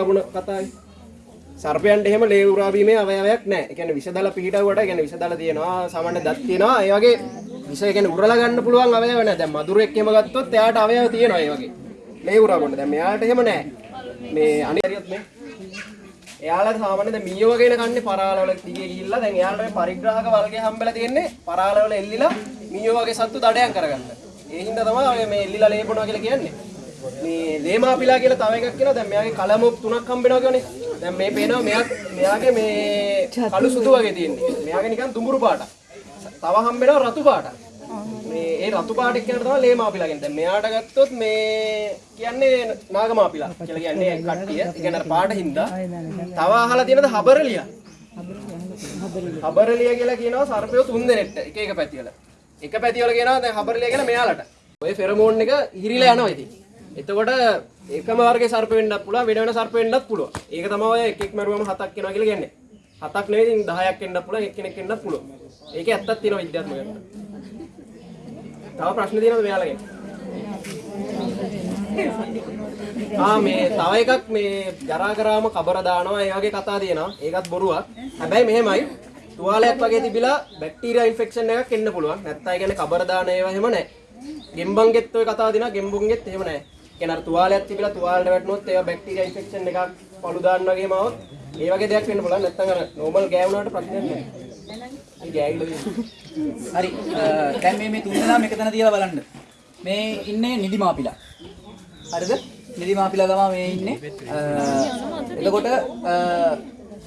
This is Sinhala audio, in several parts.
ලේ උරාබුණ කතාවේ. සර්පයන්ට එහෙම ලේ උරාබීමේ අවයවයක් නැහැ. ඒ කියන්නේ විෂදල පිහිටවුවට ඒ කියන්නේ විෂදල තියෙනවා, සාමාන්‍ය දත් තියෙනවා. ඒ වගේ විෂ ඒ කියන්නේ උරලා ගන්න පුළුවන් අවයව නැහැ. දැන් මදුරෙක් එහෙම ගත්තොත් එයාට අවයව තියෙනවා ඒ වගේ. ලේ උරාබුණ. දැන් මෙයාට එහෙම නැහැ. මේ අනිත් මේ එයාලට සාමාන්‍ය දැන් මීයෝ වගේ කන්නේ පරාලවල දිගේ ගිහිල්ලා දැන් එයාලට මේ පරිග්‍රහක වර්ගය හම්බෙලා තියෙන්නේ පරාලවල එල්ලිලා මීයෝ වගේ සත්තු දඩයන් කරගන්න. ඒ හින්දා තමයි ඔය මේ එල්ලිලා ලේපනවා කියලා කියන්නේ. මේ ලේමාපිලා කියලා තව එකක් කියනවා දැන් මෙයාගේ කලමොක් තුනක් හම්බෙනවා කියවනේ. දැන් මේ පේනවා මෙයා මෙයාගේ මේ කළු සුදු වගේ තියෙන්නේ. මෙයාගේ නිකන් දුඹුරු පාටක්. තව හම්බෙනවා රතු පාටක්. මේ ඒ රතු පාට එක්කෙනාට තමයි ලේමාපිලා කියන්නේ. දැන් මෙයාට ගත්තොත් මේ කියන්නේ නාගමාපිලා කියලා කියන්නේ කට්ටිය. ඒ කියන්නේ අර පාට හින්දා. තව අහලා තියෙනද හබරලියා? හබරලියා කියලා කියනවා සර්පයෝ තුන් දෙනෙක්ට එක එක පැතිවල. එක පැතිවල කියනවා දැන් හබරලියා කියලා මෙයාලට. ඔය ෆෙරමෝන් එක හිරිලා යනවා ඉතින්. එතකොට එකම වර්ගයේ සර්ප වෙන්නත් පුළුවන් වෙන වෙන සර්ප වෙන්නත් පුළුවන්. ඒක තමයි ඔය එක එක මරුවම හතක් වෙනවා කියලා කියන්නේ. හතක් නෙවෙයි ඉතින් 10ක් වෙන්නත් පුළුවන් එක්කෙනෙක් වෙන්නත් පුළුවන්. ඒකේ ඇත්තක් තියෙනවා විද්‍යාත්මකව. තව ප්‍රශ්න තියෙනවද මෙයාලගෙන්? ආ මේ තව එකක් මේ ජරා කරාම කබර දානවා ඒ වගේ කතා තියෙනවා. ඒකත් බොරුවක්. හැබැයි මෙහෙමයි තුවාලයක් වගේ තිබිලා බැක්ටීරියා ඉන්ෆෙක්ෂන් එකක් එන්න පුළුවන්. නැත්නම් ඒ කියන්නේ කබර දාන ඒවා එහෙම නැහැ. ගෙම්බන්ගෙත් ඔය කතාව දෙනවා ගෙම්බුන්ගෙත් එහෙම නැහැ. කියන්නේ අර තුවාලයක් තිබිලා තුවාලෙට වැටුනොත් ඒවා බැක්ටීරියා ඉන්ෆෙක්ෂන් එකක් පළු දාන්න වගේම આવොත් ඒ වගේ දෙයක් වෙන්න පුළුවන්. නැත්නම් අර නෝමල් ගෑවුනාට ප්‍රශ්නයක් නැහැ. ඒ ගෑවිලා හරි අ, දැන් මේ මේ තුන් දෙනාම එක තැන තියලා බලන්න. මේ ඉන්නේ නිදිමාපිලා. හරිද? නිදිමාපිලා තමයි මේ ඉන්නේ. අ, එතකොට අ,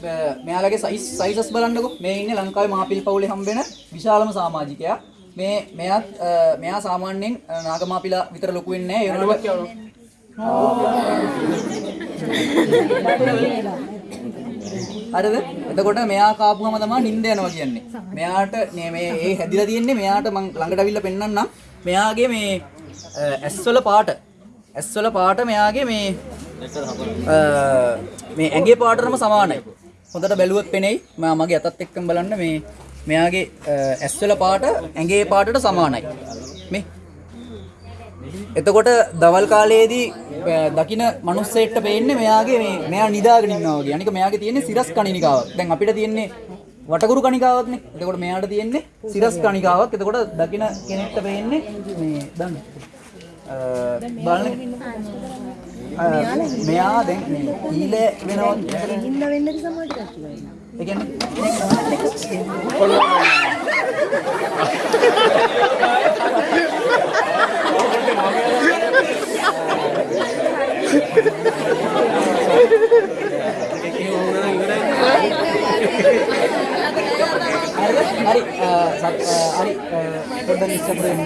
බ- මෙයාලගේ සයිස් සයිසස් බලන්නකෝ. මේ ඉන්නේ ලංකාවේ මාපිල් පවුලේ හම්බෙන විශාලම සමාජිකයා. මේ මෙයාත් අ, මෙයා සාමාන්‍යයෙන් අ, නාගමාපිලා විතර ලොකු වෙන්නේ නැහැ. ඒ අනුමත වුණාට කියනවා. හරිද? එතකොට මෙයා කාපුවම තමයි නිින්ද යනවා කියන්නේ. මෙයාට මේ මේ ඒ හැදිලා තියෙන්නේ මෙයාට මං ළඟට අවිල්ලා පෙන්නන්නම්. මෙයාගේ මේ ඇස්වල පාට ඇස්වල පාට මෙයාගේ මේ අ, මේ ඇඟේ පාටටම සමානයි. හොඳට බැලුවොත් පෙනෙයි. මම මගේ අතත් එක්කම බලන්න මේ මෙයාගේ ඇස්වල පාට ඇඟේ පාටට සමානයි. මේ එතකොට දවල් කාලයේදී දකින මිනිස්සෙක්ට පේන්නේ මෙයාගේ මේ මෙයා නිදාගෙන ඉන්නවා වගේ. අනික මෙයාගේ තියෙන්නේ සිරස් කණිනිකාවක්. දැන් අපිට තියෙන්නේ වටකුරු කණිකාවක්නේ. එතකොට මෙයාට තියෙන්නේ සිරස් කණිකාවක්. එතකොට දකින කෙනෙක්ට පේන්නේ මේ දන්න. බලන්න. මෙයා දැන් ඊළ වෙනවා. හින්ද වෙන්නද වෙනවා. ඒ කියන්නේ හරිද? හරි අ, සත්- අ, හරි අ, පොඩ්ඩක් ඉස්සරහට එන්න.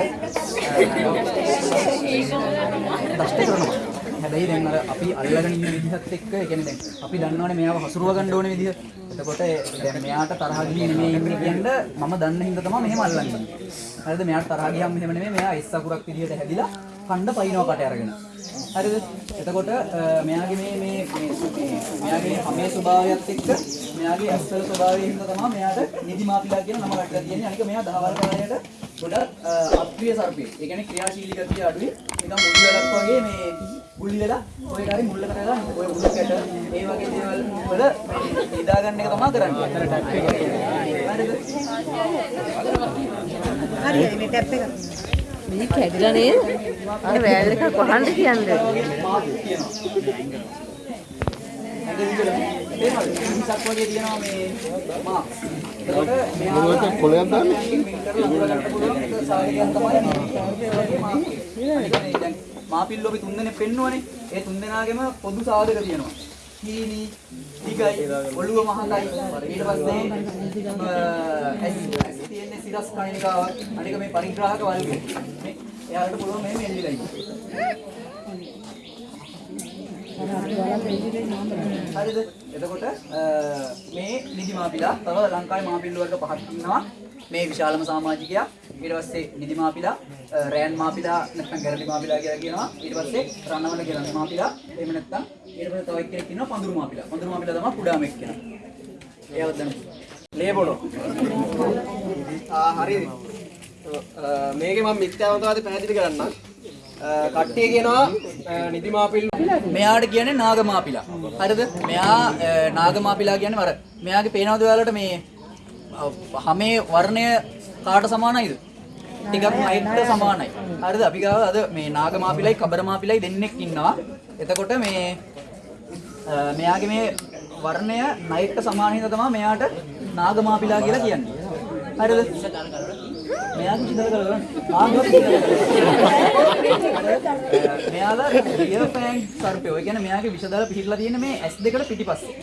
ප්‍රශ්න කරනවා. හැබැයි දැන් අර අපි අල්ලගෙන ඉන්න විදිහත් එක්ක ඒ කියන්නේ දැන් අපි දන්නවනේ මෙයාව හසුරුව ගන්න ඕනේ විදිහ. එතකොට දැන් මෙයාට තරහ ගිහින් නෙමෙයි ඉන්නේ කියන්න මම දන්න හින්දා තමයි මෙහෙම අල්ලන්නේ. හරිද? මෙයාට තරහ ගියම් මෙහෙම නෙමෙයි මෙයා එස් අකුරක් විදිහට හැදිලා කණ්ඩ පයින්නවා කට අරගෙන. හරිද? එතකොට අ, මෙයාගේ මේ මේ මේ මේ- මෙයාගේ හැමේ ස්වභාවයත් එක්ක මෙයාගේ ඇස්වල ස්වභාවය හින්දා තමයි මෙයාට නිදිමාපිලා කියන නම වැටලා තියෙන්නේ. අනික මෙයා දහවල් කාලයට ගොඩක් අ, අප්‍රිය සර්පේ. ඒ කියන්නේ ක්‍රියාශීලී ගතිය අඩුයි. නිකන් මුළු වෙලක් වගේ මේ ගුලි වෙලා ඔය කාරි මුල්ලකට වෙලා ඔය මුල්ල කැට ඒ වගේ දේවල් වල නිදා ගන්න එක තමයි කරන්නේ. හරිද? හරි මේ ටැප් එක. මේ කැඩිලා නේද? අර වෑල් එක කොහොමද කියන්නේ? මිනිසක් වගේ තියෙනවා මේ මා. එතකොට මෙයා කොලයක් දාන්නේ. මාපිල්ලෝ අපි තුන්දෙනෙක් පෙන්නුවනේ. ඒ තුන්දෙනාගේම පොදු සාධක තියෙනවා. හීනි, දිගයි, ඔළුව මහතයි. ඊට පස්සේ අ, ඇස් ඇස් තියෙන්නේ සිරස් කණිකාවක්. අනික මේ පරිග්‍රාහක වල්ගේ. මේ එයාලට පුළුවන් මෙහෙම එල්ලිලා ඉන්න. හරිද? එතකොට අ, මේ නිදි මාපිලා තව ලංකාවේ මාපිල්ල වර්ග පහක් ඉන්නවා. මේ විශාලම සමාජිකයා. ඊට පස්සේ නිදි මාපිලා, අ, රෑන් මාපිලා නැත්නම් ගැරඩි මාපිලා කියලා කියනවා. ඊට පස්සේ රණවල කියලා මාපිලා. එහෙම නැත්නම් ඊට පස්සේ තව එක්කෙනෙක් ඉන්නවා පඳුරු මාපිලා. පඳුරු මාපිලා තමයි කුඩාම එක්කෙනා. එයාවත් දන්න. ලේබොනෝ. ආ හරි. මේකේ මම මිත්‍යාවතාවාදී පැහැදිලි කරන්නම්. කට්ටිය කියනවා අ, නිදිමාපිල් මෙයාට කියන්නේ නාගමාපිලා. හරිද? මෙයා අ, නාගමාපිලා කියන්නේ වර. මෙයාගේ පේනවද ඔයාලට මේ අ, හැමේ වර්ණය කාට සමානයිද? ටිකක් මයිට්ට සමානයි. හරිද? අපි ගාව අද මේ නාගමාපිලයි කබරමාපිලයි දෙන්නෙක් ඉන්නවා. එතකොට මේ අ, මෙයාගේ මේ වර්ණය නයිට්ට සමාන හින්දා තමයි මෙයාට නාගමාපිලා කියලා කියන්නේ. හරිද? මෙයාගේ විදල් කරගන්න. ආගම මෙයාලා රියල් ෆෑන් සර්පය. ඔය කියන්නේ මෙයාගේ විෂදල පිහිටලා තියෙන මේ S2කට පිටිපස්සේ.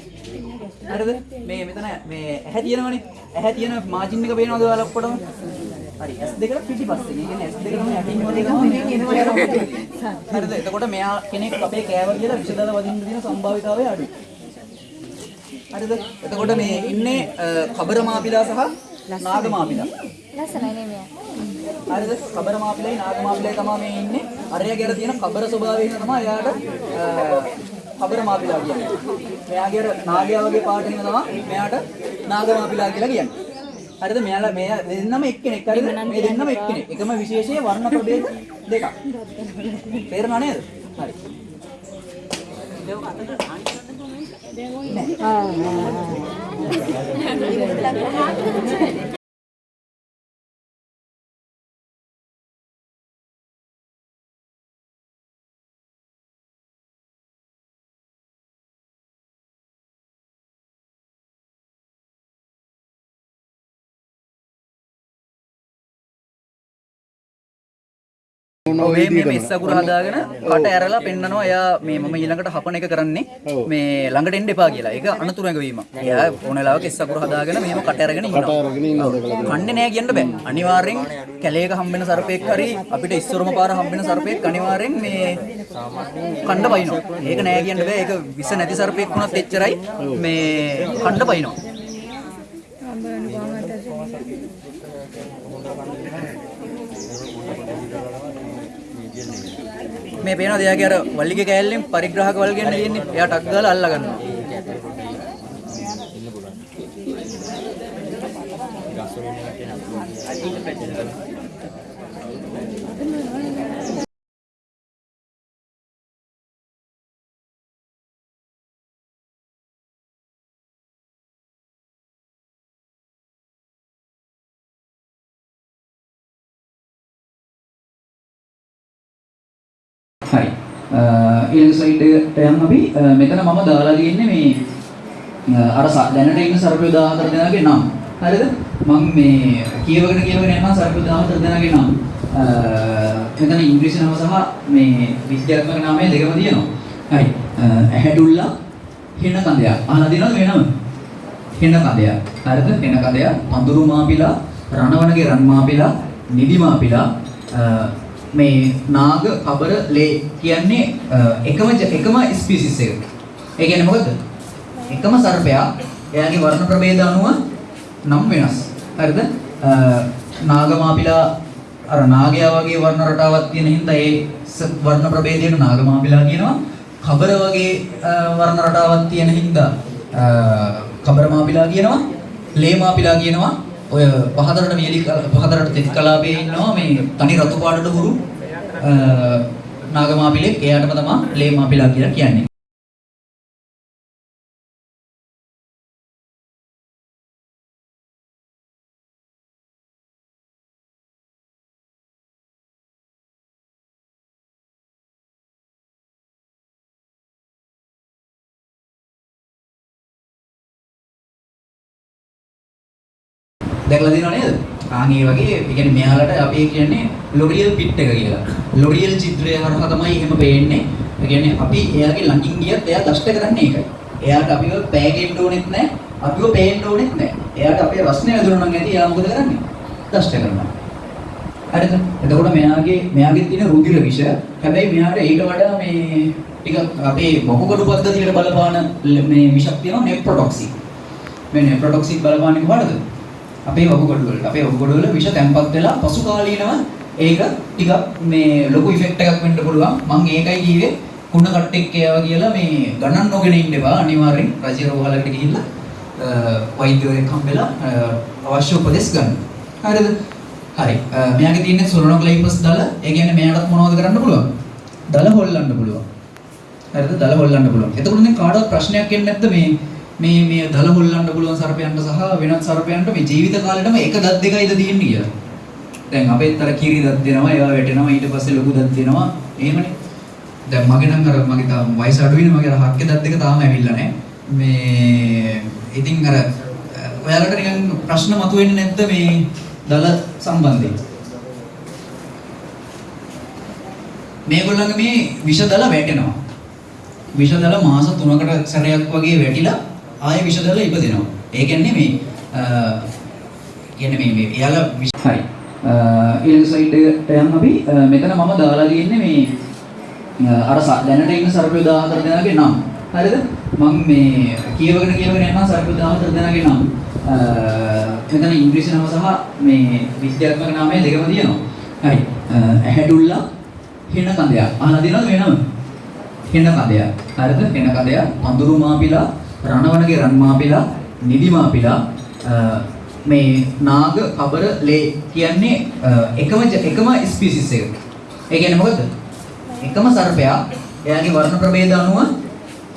හරිද? මේ මෙතන මේ ඇහැ තියෙනවනේ. ඇහැ තියෙන මාජින් එක පේනවද ඔයාලා ඔක්කොටම? හරි S2කට පිටිපස්සේ. මේ කියන්නේ S2 තමයි යටින් වදිනවා. හරිද? එතකොට මෙයා කෙනෙක් අපේ කෑව කියලා විෂදල වදින්න තියෙන සම්භාවිතාවය අඩුයි. හරිද? එතකොට මේ ඉන්නේ අ, කබර මාපිලා සහ නාග මාපිලා. ලස්සනයි නේ මෙයා. හරිද? කබර මාපිලයි නාග මාපිලයි තමයි මේ ඉන්නේ. අරයාගේ අර තියෙන කබර ස්වභාවය හින්දා තමයි එයාට කබර මාපිලා කියන්නේ. මෙයාගේ අර නාගයා වගේ පාට හින්දා තමයි මෙයාට නාග මාපිලා කියලා කියන්නේ. හරිද? මෙයාලා මෙයා දෙන්නම එක්කෙනෙක්. හරිද? මේ දෙන්නම එක්කෙනෙක්. එකම විශේෂයේ වර්ණ ප්‍රභේද දෙකක්. තේරෙනව නේද? හරි. ඔව් Thank you. මේ මේ මෙස් අකුර හදාගෙන කට ඇරලා පෙන්නනවා එයා මේ මම ඊළඟට හපන එක කරන්නේ මේ ළඟට එන්න එපා කියලා. ඒක අනතුරු ඇඟවීම. එයා ඕන වෙලාවක එස් අකුර හදාගෙන මෙහෙම කට ඇරගෙන ඉන්නවා. කන්නේ නැහැ කියන්න බෑ. අනිවාර්යෙන් කැලේක හම්බෙන සර්පෙක් හරි අපිට ඉස්සරම පාර හම්බෙන සර්පෙක් අනිවාර්යෙන් මේ කණ්ඩ පයින්නවා. ඒක නෑ කියන්න බෑ. ඒක විස නැති සර්පෙක් වුණත් එච්චරයි මේ කණ්ඩ පයින්නවා. මේ පේනවා එයාගේ අර වල්ලිගේ කෑල්ලෙන් පරිග්‍රහක වල් ගන්න තියෙන්නේ. එයා ටක් ගාලා අල්ලා ගන්නවා. හරි. ඊළඟ ස්ලයිඩ් එකට යන්න අපි අ, මෙතන මම දාලා තියෙන්නේ මේ අ, අර ස- දැනට ඉන්න සර්පය 14 දෙනාගේ නම්. හරිද? මම මේ කියවගෙන කියවගෙන යනවා සර්පය 14 දෙනාගේ නම්. අ, මෙතන ඉංග්‍රීසි නම සහ මේ විද්‍යාත්මක නාමය දෙකම තියෙනවා. හරි. අ, ඇහැඩුල්ලා හිණ කඳයක්. අහලා දිනවද මේ නම? හිණ කඳයක්. හරිද? හිණ කඳයක්. පඳුරු මාපිලා, රණවනගේ රන් මාපිලා, නිදි මාපිලා අ, මේ නාග කබර ලේ කියන්නේ අ, එකම ජ- එකම ස්පීසිස් එක. ඒ කියන්නේ මොකද? එකම සර්පයා එයාගේ වර්ණ ප්‍රභේද අනුව නම් වෙනස්. හරිද? අ, නාග මාපිලා අර නාගයා වගේ වර්ණ රටාවක් තියෙන හින්දා ඒ ස- වර්ණ ප්‍රභේදයට නාග මාපිලා කියනවා. කබර වගේ අ, වර්ණ රටාවක් තියෙන හින්දා අ, කබර මාපිලා කියනවා. ලේ මාපිලා කියනවා. ඔය පහතරට වියලි කල- පහතරට තෙත් කලාපයේ ඉන්නවා මේ තනි රතු පාටට හුරු අ, නාගමාපිලෙක් එයාටම තමයි ලේ මාපිලා කියලා කියන්නේ. දැකලා තියෙනව නේද? ආන් ඒ වගේ ඒ කියන්නේ මෙයාලට අපි කියන්නේ ලොරියල් පිට් එක කියලා. ලොරියල් චිත්‍රය හරහා තමයි එහෙම පේන්නේ. ඒ කියන්නේ අපි එයාගේ ළඟින් ගියත් එයා දෂ්ට කරන්නේ ඒකයි. එයාට අපිව පෑගෙන්න ඕනෙත් නැහැ. අපිව පේන්න ඕනෙත් නැහැ. එයාට අපේ රස්නේ වැදුණා නම් ඇති එයා මොකද කරන්නේ? දෂ්ට කරනවා. හරිද? එතකොට මෙයාගේ මෙයාගේ තියෙන රුධිර විෂ හැබැයි මෙයාට ඊට වඩා මේ ටික අපේ මොකකඩු පද්ධතියට බලපාන ල- මේ විෂක් තියෙනවා නෙප්‍රොටොක්සින්. මේ නෙප්‍රොටොක්සින් බලපාන්නේ කොහටද? අපේ වකුගඩු වලට. අපේ වකුගඩු වල විෂ තැම්පත් වෙලා පසු කාලීනව ඒක ටිකක් මේ ලොකු ඉෆෙක්ට් එකක් වෙන්න පුළුවන්. මම ඒකයි කිව්වේ කුණ කට්ටෙක් ඒවා කියලා මේ ගණන් නොගෙන ඉන්න එපා. අනිවාර්යෙන් රජයේ රෝහලකට ගිහිල්ලා අ, වෛද්‍යවරයෙක් හම්බෙලා අ, අවශ්‍ය උපදෙස් ගන්න. හරිද? හරි. අ, මෙයාගේ තියෙන සොලොනොක්ලයිපස් දල ඒ කියන්නේ මෙයාටත් මොනවද කරන්න පුළුවන්? දල හොල්ලන්න පුළුවන්. හරිද? දල හොල්ලන්න පුළුවන්. එතකොට දැන් කාටවත් ප්‍රශ්නයක් එන්නේ නැද්ද මේ මේ මේ දල හොල්ලන්න පුළුවන් සර්පයන්ට සහ වෙනත් සර්පයන්ට මේ ජීවිත කාලෙටම එක දත් දෙකයිද තියෙන්නේ කියලා. දැන් අපේත් අර කිරි දත් දෙනවා, ඒවා වැටෙනවා, ඊට පස්සේ ලොකු දත් දෙනවා. එහෙමනේ. දැන් මගේ නම් අර මගේ තාම වයස අඩු වෙන මගේ අර හක්කේ දත් දෙක තාම ඇවිල්ලා නැහැ. මේ ඉතින් අර ඔයාලට නිකන් ප්‍රශ්න මතුවෙන්නේ නැද්ද මේ දල සම්බන්ධයෙන්? මේගොල්ලන්ගේ මේ විෂ දල වැටෙනවා. විෂ දල මාස 3කට සැරයක් වගේ වැටිලා ආයෙ විෂ දල ඉපදෙනවා. ඒ කියන්නේ මේ අ, කියන්නේ මේ මේ එයාලා විෂ- හරි. ඊළඟ සයිඩ් එකට යන්න අපි අ, මෙතන මම දාලා තියෙන්නේ මේ අ, අර ස- දැනට ඉන්න සර්පය 14 දෙනාගේ නම්. හරිද? මම මේ කියවගෙන කියවගෙන යනවා සර්පය 14 දෙනාගේ නම්. අ, මෙතන ඉංග්‍රීසි නම සහ මේ විද්‍යාත්මක නාමය දෙකම තියෙනවා. හරි. අ, ඇහැඩුල්ලා හෙන කඳයක්. අහලා තියෙනවද මේ නම? හෙන කඳයක්. හරිද? හෙන කඳයක්. අඳුරු මාපිලා, රණවනගේ රන් මාපිලා, නිදි මාපිලා අ, මේ නාග කබර ලේ කියන්නේ අ, එකම ජ- එකම ස්පීසිස් එක. ඒ කියන්නේ මොකද්ද? එකම සර්පයා එයාගේ වර්ණ ප්‍රභේද අනුව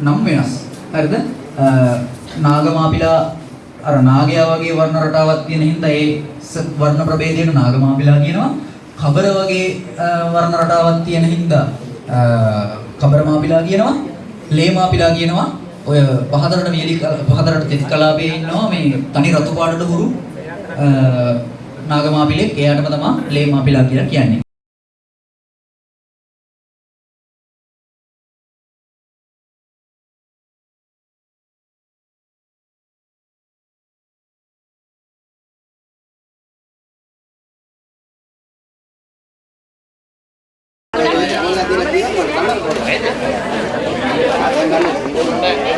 නම් වෙනස්. හරිද? අ, නාග මාපිලා අර නාගයා වගේ වර්ණ රටාවක් තියෙන හින්දා ඒ ස- වර්ණ ප්‍රභේදයට නාග මාපිලා කියනවා. කබර වගේ අ, වර්ණ රටාවක් තියෙන හින්දා අ, කබර මාපිලා කියනවා. ලේ මාපිලා කියනවා. ඔය පහතරට වියලි කල- පහතරට තෙත් කලාපයේ ඉන්නවා මේ තනි රතු පාටට හුරු අ, නාග මාපිලෙක් එයාටම තමයි ලේ මාපිලා කියලා කියන්නේ. ඔයාලා nhé.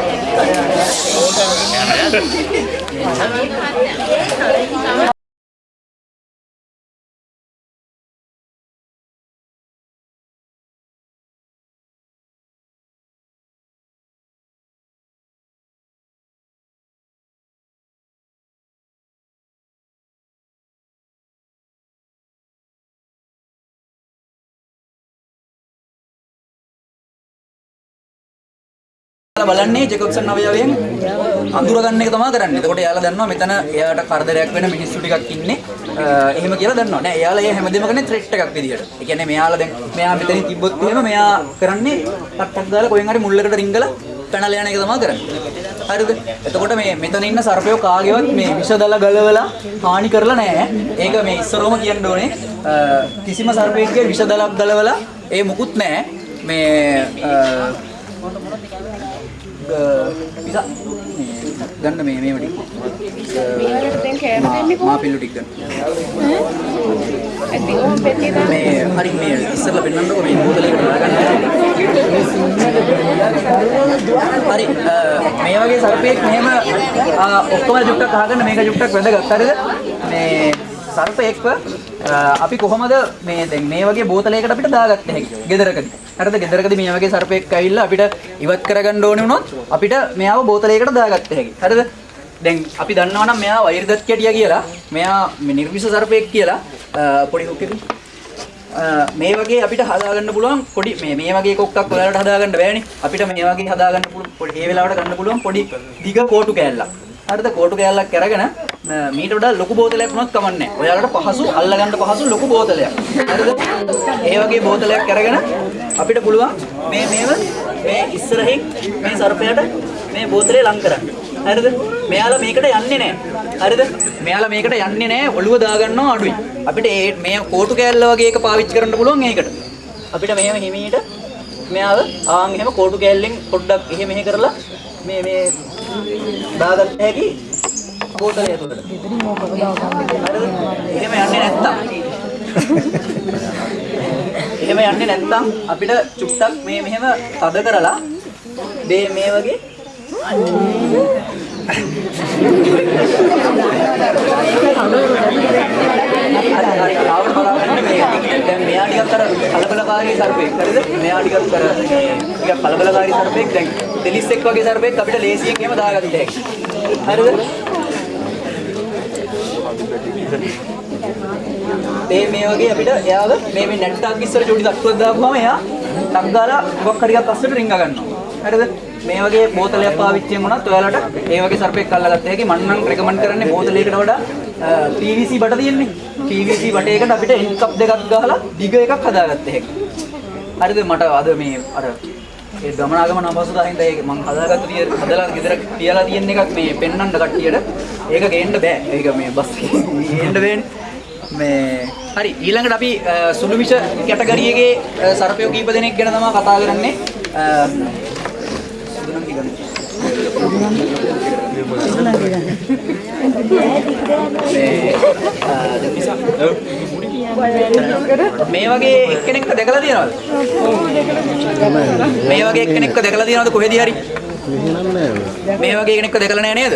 බලන්නේ ජෙකොබ්සන් අවයවයෙන් අඳුර ගන්න එක තමයි කරන්නේ. එතකොට එයාලා දන්නවා මෙතන එයාට කරදරයක් වෙන මිනිස්සු ටිකක් ඉන්නේ. අ, එහෙම කියලා දන්නවා. නෑ එයාලා ඒ හැමදේම කරන්නේ ත්‍රෙට් එකක් විදියට. ඒ කියන්නේ මෙයාලා දැන් මෙයා මෙතනින් තිබ්බොත් එහෙම මෙයා කරන්නේ ටක් ටක් දාලා කොහෙන් හරි මුල්ලකට රිංගලා පැනලා යන එක තමයි කරන්නේ. හරිද? එතකොට මේ මෙතන ඉන්න සර්පයෝ කාගේවත් මේ විෂ දල ගලවලා හානි කරලා නෑ. ඒක මේ ඉස්සරෝම කියන්න ඕනේ. අ, කිසිම සර්පයෙක්ගේ විෂ දලක් ගලවලා ඒ මුකුත් නෑ. මේ අ, පිසා ගන්න මේ මේව ටික. මා පිල්ලු ටික. ගන්න මේ හරි මේ ඉස්සරලා පෙන්නන්නකො මේ බෝතලයකට දාගන්න හරි මේ වගේ සර්පෙක් මෙහෙම ඔක්කොම ජුක්ටක් අහගන්න මේක ජුක්ටක් වැදගත්. හරිද? මේ සර්පෙක්ව අ, අපි කොහොමද මේ දැන් මේ වගේ බෝතලයකට අපිට දාගත්ත? හැකි ගෙදරකදී. හරිද? ගෙදරකදී මේ වගේ සර්පෙක් ඇවිල්ලා අපිට ඉවත් කරගන්න ඕනේ වුණොත් අපිට මෙයාව බෝතලයකට දාගත්ත හැකි හරිද? දැන් අපි දන්නවා නම් මෙයා වෛරදත් කැටියා කියලා මෙයා මේ නිර්විෂ සර්පෙක් කියලා අ, පොඩි හුක් එකකින්. අ, මේ වගේ අපිට හදාගන්න පුළුවන් පොඩි මේ මේ වගේ කොක්කක් ඔයාලට හදාගන්න බෑනේ. අපිට මේ වගේ හදාගන්න පුළුවන් පොඩි ඒ වෙලාවට ගන්න පුළුවන් පොඩි දිග කෝටු කෑල්ලක්. හරිද? කෝටු කෑල්ලක් අරගෙන අ, මීට වඩා ලොකු බෝතලයක් වුණත් කමන්නේ. ඔයාලට පහසු අල්ලගන්න පහසු ලොකු බෝතලයක්. හරිද? ඒ වගේ බෝතලයක් අරගෙන අපිට පුළුවන් මේ මේව මේ ඉස්සරහින් මේ සර්පයාට මේ බෝතලේ ලං කරන්න. හරිද? මෙයාලා මේකට යන්නේ නැහැ හරිද? මෙයාලා මේකට යන්නේ නැහැ ඔළුව දාගන්නවා අඩුයි. අපිට ඒ මේ කෝටු කෑල්ල වගේ එක පාවිච්චි කරන්න පුළුවන් ඒකට. අපිට මෙහෙම හිමීට මෙයාව ආන් එහෙම කෝටු කෑල්ලෙන් පොඩ්ඩක් එහෙම මෙහෙ කරලා මේ මේ දාගන්න හැකි බෝතලය ඇතුළට හරිද එහෙම යන්නේ නැත්තම්. එහෙම යන්නේ නැත්තම් අපිට චුට්ටක් මේ මෙහෙම තද කරලා මේ මේ වගේ හරි හරි ආවම බලාගන්න මේ දැන් මෙයා ටිකක් අර කලබලකාරී සර්පෙක්. හරිද? මෙයා ටිකක් අර ටිකක් කලබලකාරී සර්පෙක්. දැන් දෙලිස්සෙක් වගේ සර්පෙක් අපිට ලේසියෙන් එහෙම දාගන්න හැකියි හරිද මේ මේ වගේ අපිට එයාව මේ මේ නැට් ටක් ඉස්සර චූටි තට්ටුවක් දාපුවම එයා ටක් ගාලා මොකක් හරි එකක් අස්සට රිංග ගන්නවා. හරිද? මේ වගේ බෝතලයක් පාවිච්චියෙන් වුණත් ඔයාලට ඒ වගේ සර්පෙක් අල්ලගත්ත හැකි මම නම් රෙකමන්ඩ් කරන්නේ බෝතලයකට වඩා අ, PVC බට තියෙන්නේ. PVC බටයකට අපිට එන් කප් දෙකක් ගහලා දිග එකක් හදාගත්ත හැකි. හරිද මට අද මේ අර ඒ ගමනාගමන අපහසුතාවෙන් ඒක මම හදාගත්ත තිය හදලා ගෙදර තියලා තියෙන එකක් මේ පෙන්වන්න කට්ටියට. ඒක ගේන්න බෑ. ඒක මේ බස් ගේන්න වෙන්නේ මේ හරි ඊළඟට අපි සුළු විෂ කැටගරියගේ සර්පයෝ කීප දෙනෙක් ගැන තමයි කතා කරන්නේ. සුදුනම් කීප මේ මේ වගේ එක්කෙනෙක්ව දැකලා තියෙනවද? මේ වගේ එක්කෙනෙක්ව දැකලා තියෙනවද කොහෙදී හරි? මේ වගේ කෙනෙක්ව දැකලා නැහැ නේද?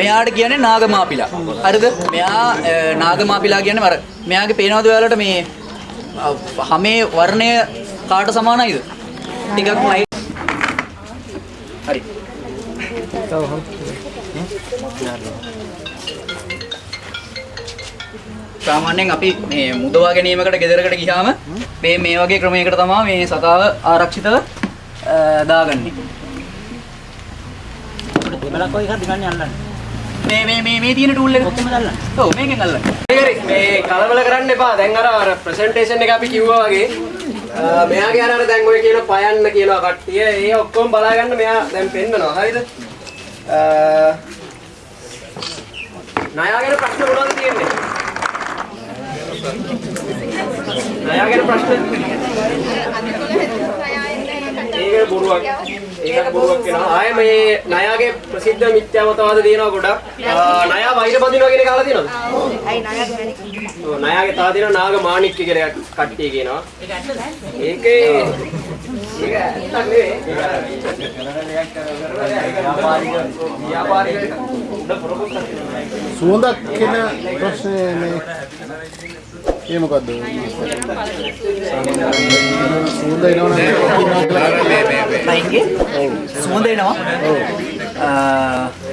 මෙයාට කියන්නේ නාගමාපිලා. හරිද? මෙයා අ, නාගමාපිලා කියන්නේ අර මෙයාගේ පේනවද ඔයාලට මේ අ, හැමේ වර්ණය කාට සමානයිද? ටිකක් ලයිට්. හරි. සාමාන්‍යයෙන් අපි මේ මුදවා ගැනීමකට ගෙදරකට ගියාම මේ මේ වගේ ක්‍රමයකට තමයි මේ සතාව ආරක්ෂිතව දාගන්නේ. දෙමලක් වගේ එකක් දිගන්නේ අල්ලන්න. මේ මේ මේ මේ තියෙන ටූල් එක ඔක්කොම දාන්න. ඔව් මේකෙන් අල්ලන්න. හරි මේ කලබල කරන්න එපා දැන් අර අර ප්‍රසන්ටේෂන් එක අපි කිව්වා වගේ මෙයාගේ අර අර දැන් ඔය කියන පයන්න කියනවා කට්ටිය ඒ ඔක්කොම බලා ගන්න මෙයා දැන් පෙන්නනවා හරිද අ, ණයාගෙන ප්‍රශ්න මොනවද තියෙන්නේ ණයාගෙන ප්‍රශ්න ඒක බොරුවක්. ඒකට බොරුවක් වෙනවා. ආයේ මේ ණයාගේ ප්‍රසිද්ධ මිත්‍යා මතවාද තියෙනවා ගොඩක්. ණයා වෛර බඳිනවා කියන එක අහලා තියෙනවද? ඇයි ඔව් ණයාගේ තා දින නාග මාණික්ක කියලා කට්ටිය කියනවා. ඒකේ ඒක ඇත්තක් නෙවෙයි. ව්‍යාපාරික ව්‍යාපාරික සුවඳක් කියන ප්‍රශ්නේ මේ ඒ මොකද්ද? සුවඳ එනවනම් ලයින්ගේ සුවඳ එනවා. අ,